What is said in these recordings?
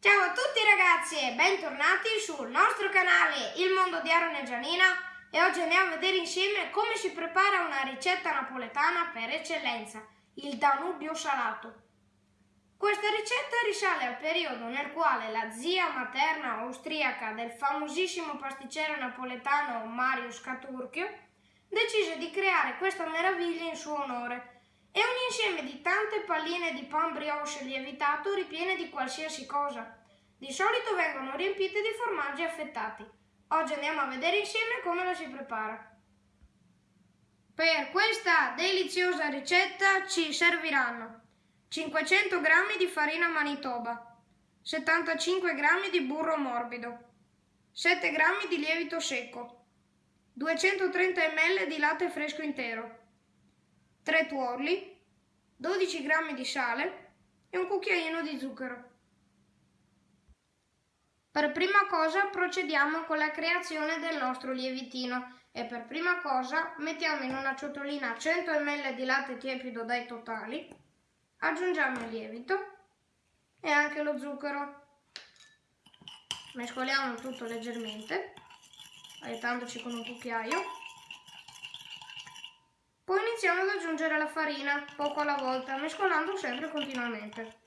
Ciao a tutti ragazzi e bentornati sul nostro canale Il Mondo di Aaron e Gianina e oggi andiamo a vedere insieme come si prepara una ricetta napoletana per eccellenza, il Danubio salato. Questa ricetta risale al periodo nel quale la zia materna austriaca del famosissimo pasticcere napoletano Mario Scaturchio decise di creare questa meraviglia in suo onore è un insieme di tante palline di pan brioche lievitato ripiene di qualsiasi cosa. Di solito vengono riempite di formaggi affettati. Oggi andiamo a vedere insieme come la si prepara. Per questa deliziosa ricetta ci serviranno 500 g di farina manitoba, 75 g di burro morbido, 7 g di lievito secco, 230 ml di latte fresco intero, 3 tuorli, 12 g di sale e un cucchiaino di zucchero. Per prima cosa procediamo con la creazione del nostro lievitino e per prima cosa mettiamo in una ciotolina 100 ml di latte tiepido dai totali, aggiungiamo il lievito e anche lo zucchero. Mescoliamo tutto leggermente, aiutandoci con un cucchiaio. Poi iniziamo ad aggiungere la farina, poco alla volta, mescolando sempre continuamente.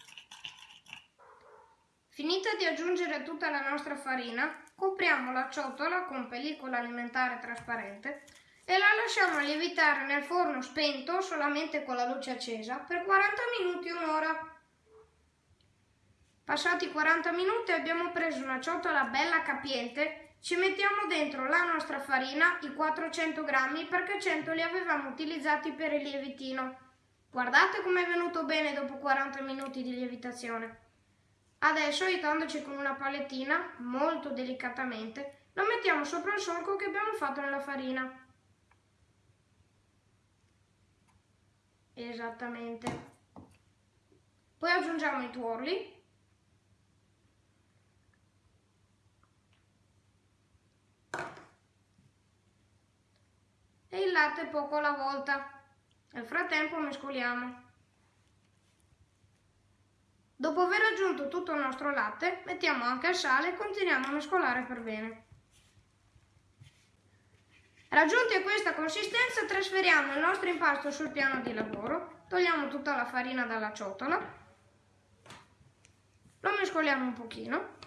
Finita di aggiungere tutta la nostra farina, copriamo la ciotola con pellicola alimentare trasparente e la lasciamo lievitare nel forno spento solamente con la luce accesa per 40 minuti un'ora. Passati 40 minuti abbiamo preso una ciotola bella capiente ci mettiamo dentro la nostra farina, i 400 grammi, perché 100 li avevamo utilizzati per il lievitino. Guardate come è venuto bene dopo 40 minuti di lievitazione. Adesso, aiutandoci con una palettina, molto delicatamente, lo mettiamo sopra il solco che abbiamo fatto nella farina. Esattamente. Poi aggiungiamo i tuorli e il latte poco alla volta. Nel frattempo mescoliamo. Dopo aver aggiunto tutto il nostro latte, mettiamo anche il sale e continuiamo a mescolare per bene. Raggiunti a questa consistenza, trasferiamo il nostro impasto sul piano di lavoro, togliamo tutta la farina dalla ciotola, lo mescoliamo un pochino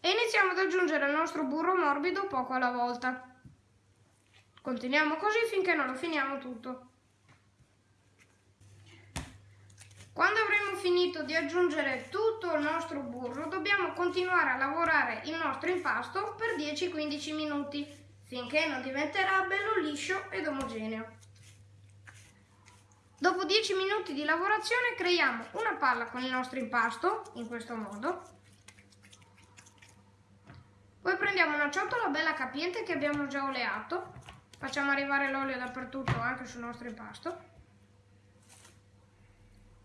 e iniziamo ad aggiungere il nostro burro morbido poco alla volta. Continuiamo così finché non lo finiamo tutto. Quando avremo finito di aggiungere tutto il nostro burro, dobbiamo continuare a lavorare il nostro impasto per 10-15 minuti, finché non diventerà bello liscio ed omogeneo. Dopo 10 minuti di lavorazione creiamo una palla con il nostro impasto, in questo modo. Poi prendiamo una ciotola bella capiente che abbiamo già oleato Facciamo arrivare l'olio dappertutto, anche sul nostro impasto.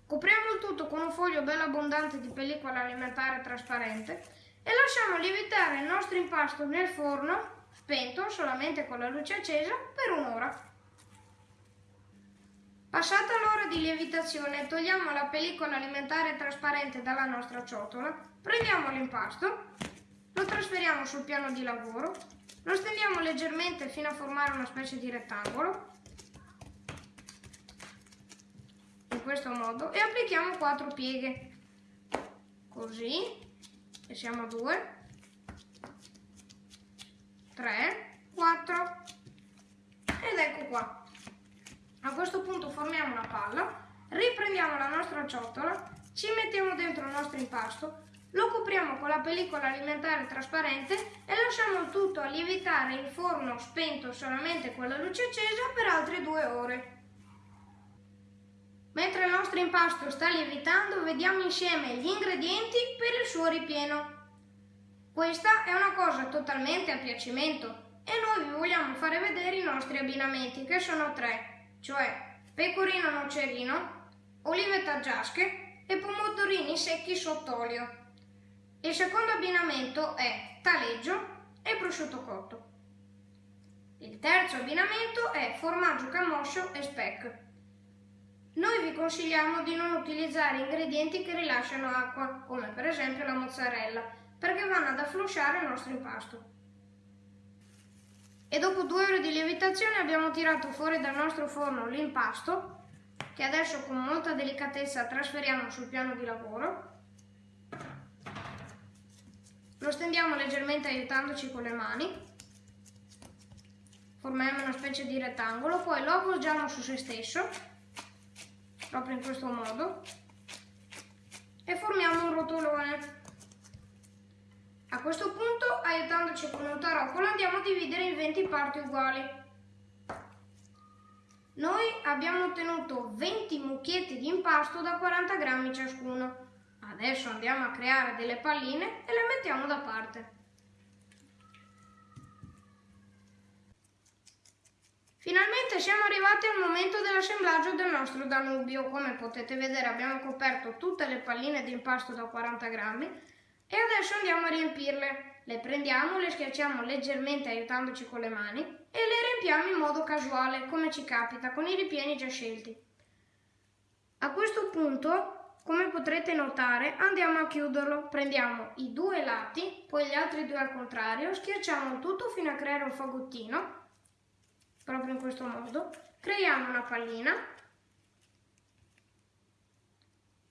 Copriamo il tutto con un foglio bello abbondante di pellicola alimentare trasparente e lasciamo lievitare il nostro impasto nel forno, spento solamente con la luce accesa, per un'ora. Passata l'ora di lievitazione togliamo la pellicola alimentare trasparente dalla nostra ciotola, prendiamo l'impasto, lo trasferiamo sul piano di lavoro lo stendiamo leggermente fino a formare una specie di rettangolo, in questo modo, e applichiamo quattro pieghe, così, e siamo a due, tre, quattro, ed ecco qua. A questo punto formiamo una palla, riprendiamo la nostra ciotola, ci mettiamo dentro il nostro impasto, lo copriamo con la pellicola alimentare trasparente e lasciamo tutto a lievitare in forno spento solamente con la luce accesa per altre due ore. Mentre il nostro impasto sta lievitando vediamo insieme gli ingredienti per il suo ripieno. Questa è una cosa totalmente a piacimento e noi vi vogliamo fare vedere i nostri abbinamenti che sono tre, cioè pecorino nocerino, olive taggiasche e pomodorini secchi sott'olio. Il secondo abbinamento è taleggio e prosciutto cotto. Il terzo abbinamento è formaggio camoscio e speck. Noi vi consigliamo di non utilizzare ingredienti che rilasciano acqua, come per esempio la mozzarella, perché vanno ad afflosciare il nostro impasto. E dopo due ore di lievitazione abbiamo tirato fuori dal nostro forno l'impasto, che adesso con molta delicatezza trasferiamo sul piano di lavoro. Lo stendiamo leggermente aiutandoci con le mani. Formiamo una specie di rettangolo, poi lo avvolgiamo su se stesso, proprio in questo modo, e formiamo un rotolone. A questo punto, aiutandoci con un tarocolo, andiamo a dividere in 20 parti uguali. Noi abbiamo ottenuto 20 mucchietti di impasto da 40 grammi ciascuno. Adesso andiamo a creare delle palline e le mettiamo da parte. Finalmente siamo arrivati al momento dell'assemblaggio del nostro Danubio. Come potete vedere abbiamo coperto tutte le palline di impasto da 40 grammi e adesso andiamo a riempirle. Le prendiamo, le schiacciamo leggermente aiutandoci con le mani e le riempiamo in modo casuale, come ci capita, con i ripieni già scelti. A questo punto, come potrete notare, andiamo a chiuderlo. Prendiamo i due lati, poi gli altri due al contrario, schiacciamo tutto fino a creare un fagottino, proprio in questo modo. Creiamo una pallina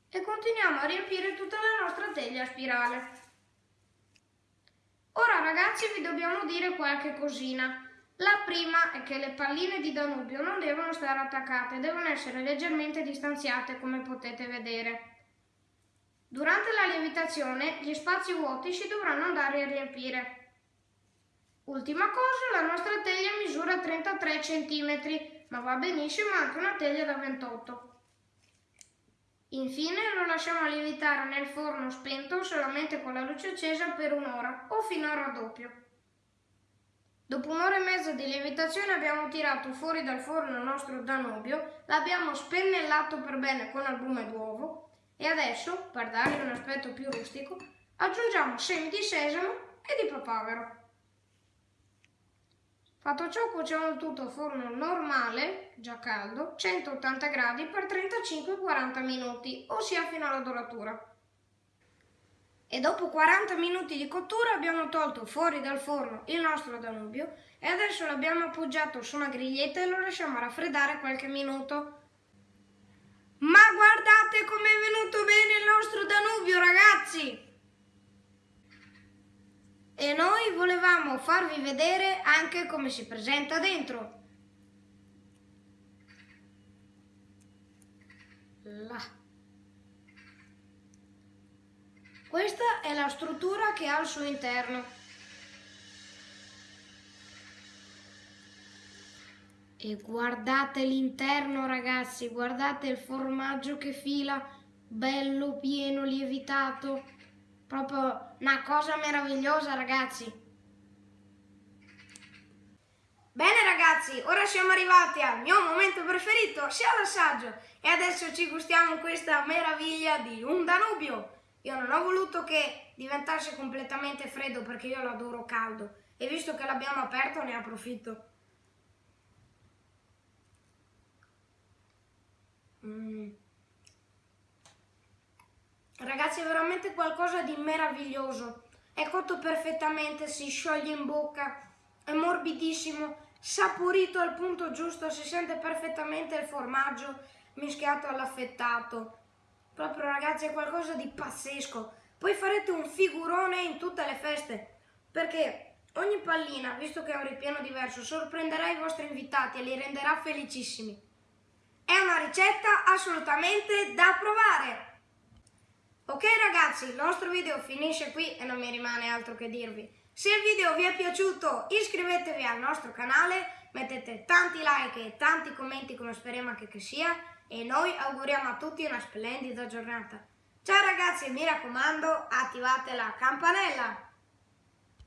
e continuiamo a riempire tutta la nostra teglia a spirale. Ora ragazzi vi dobbiamo dire qualche cosina. La prima è che le palline di Danubio non devono stare attaccate, devono essere leggermente distanziate come potete vedere. Durante la lievitazione gli spazi vuoti si dovranno andare a riempire. Ultima cosa, la nostra teglia misura 33 cm, ma va benissimo anche una teglia da 28 Infine lo lasciamo lievitare nel forno spento solamente con la luce accesa per un'ora o fino al raddoppio. Dopo un'ora e mezza di lievitazione abbiamo tirato fuori dal forno il nostro Danubio, l'abbiamo spennellato per bene con albume d'uovo e adesso, per dargli un aspetto più rustico, aggiungiamo semi di sesamo e di papavero. Fatto ciò cuociamo il tutto a forno normale, già caldo, 180 gradi per 35-40 minuti, ossia fino alla doratura. E dopo 40 minuti di cottura abbiamo tolto fuori dal forno il nostro Danubio e adesso l'abbiamo appoggiato su una griglietta e lo lasciamo raffreddare qualche minuto. Ma guardate com'è venuto bene il nostro Danubio ragazzi! e noi volevamo farvi vedere anche come si presenta dentro. Là. Questa è la struttura che ha al suo interno. E guardate l'interno ragazzi, guardate il formaggio che fila, bello, pieno, lievitato. Proprio una cosa meravigliosa, ragazzi. Bene ragazzi, ora siamo arrivati al mio momento preferito, sia l'assaggio. E adesso ci gustiamo questa meraviglia di un Danubio. Io non ho voluto che diventasse completamente freddo perché io l'adoro caldo. E visto che l'abbiamo aperto ne approfitto. Mmm. Ragazzi è veramente qualcosa di meraviglioso. È cotto perfettamente, si scioglie in bocca, è morbidissimo, saporito al punto giusto, si sente perfettamente il formaggio mischiato all'affettato. Proprio ragazzi è qualcosa di pazzesco. Poi farete un figurone in tutte le feste, perché ogni pallina, visto che è un ripieno diverso, sorprenderà i vostri invitati e li renderà felicissimi. È una ricetta assolutamente da provare! Ok ragazzi, il nostro video finisce qui e non mi rimane altro che dirvi. Se il video vi è piaciuto iscrivetevi al nostro canale, mettete tanti like e tanti commenti come speriamo anche che sia e noi auguriamo a tutti una splendida giornata. Ciao ragazzi mi raccomando attivate la campanella!